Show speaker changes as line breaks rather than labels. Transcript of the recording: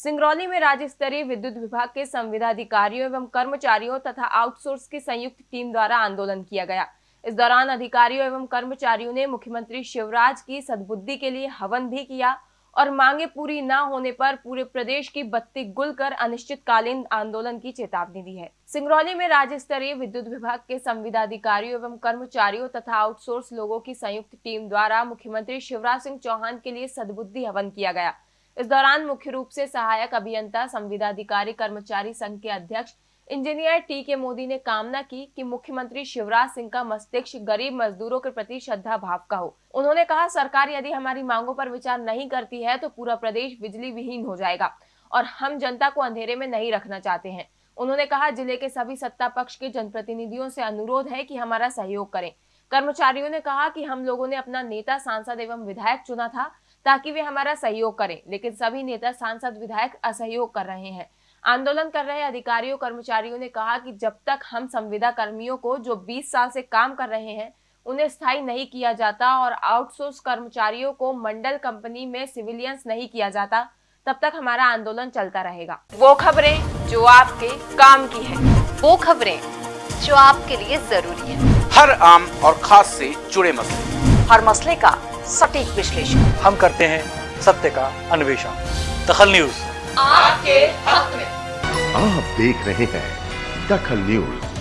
सिंगरौली में राज्य स्तरीय विद्युत विभाग के संविदाधिकारियों एवं कर्मचारियों तथा आउटसोर्स की संयुक्त टीम द्वारा आंदोलन किया गया। इस दौरान अधिकारियों एवं कर्मचारियों ने मुख्यमंत्री शिवराज की सद्बुद्धि के लिए हवन भी किया और मांगे पूरी न होने पर पूरे प्रदेश की बत्ती गुल कर अनिश्चितकालीन आंदोलन की चेतावनी दी है। सिंगरौली में राज्य स्तरीय विद्युत विभाग के संविदाधिकारियों एवं कर्मचारियों तथा आउटसोर्स लोगों की संयुक्त टीम द्वारा मुख्यमंत्री शिवराज सिंह चौहान के लिए सद्बुद्धि हवन किया गया। इस दौरान मुख्य रूप से सहायक अभियंता संविदाधिकारी कर्मचारी संघ के अध्यक्ष, इंजीनियर टी के मोदी ने कामना की कि मुख्यमंत्री शिवराज सिंह का मस्तिष्क गरीब मजदूरों के प्रति श्रद्धा भाव का हो। उन्होंने कहा, सरकार यदि हमारी मांगों पर विचार नहीं करती है तो पूरा प्रदेश बिजली विहीन हो जाएगा और हम जनता को अंधेरे में नहीं रखना चाहते हैं। उन्होंने कहा, ज़िले के सभी सत्ता पक्ष के जनप्रतिनिधियों से अनुरोध है कि हमारा सहयोग करें। कर्मचारियों ने कहा कि हम लोगों ने अपना नेता, सांसद एवं विधायक चुना था। ताकि वे हमारा सहयोग करें। लेकिन सभी नेता सांसद विधायक असहयोग कर रहे हैं। आंदोलन कर रहे अधिकारियों कर्मचारियों ने कहा कि जब तक हम संविदा कर्मियों को जो 20 साल से काम कर रहे हैं उन्हें स्थायी नहीं किया जाता और आउटसोर्स कर्मचारियों को मंडल कंपनी में सिविलियंस नहीं किया जाता तब तक हमारा आंदोलन चलता रहेगा। वो खबरें जो आपके काम की है।
वो खबरें जो आपके लिए ज़रूरी है।
हर आम और खास से जुड़े मसले।
हर मसले का सटीक विश्लेषण।
हम करते हैं सत्य का अन्वेषण। दखल न्यूज़।
आपके हक में।
आप देख रहे हैं दखल न्यूज़।